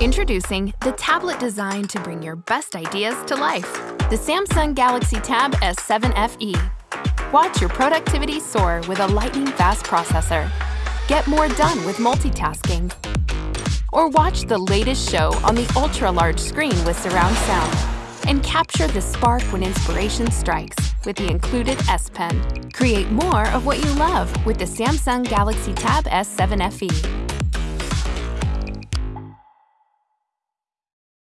Introducing the tablet designed to bring your best ideas to life. The Samsung Galaxy Tab S7 FE. Watch your productivity soar with a lightning-fast processor. Get more done with multitasking. Or watch the latest show on the ultra-large screen with surround sound. And capture the spark when inspiration strikes with the included S Pen. Create more of what you love with the Samsung Galaxy Tab S7 FE.